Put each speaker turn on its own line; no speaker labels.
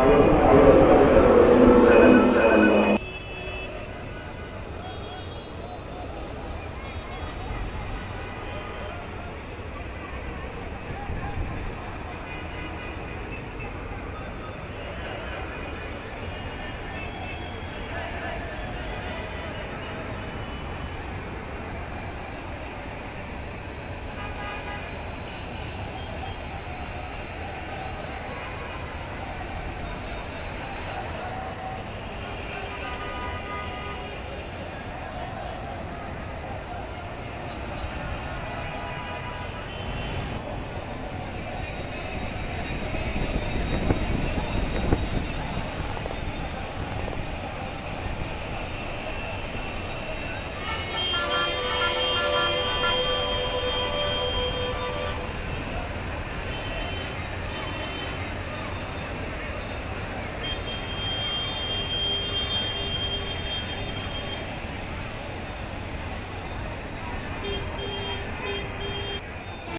Amen.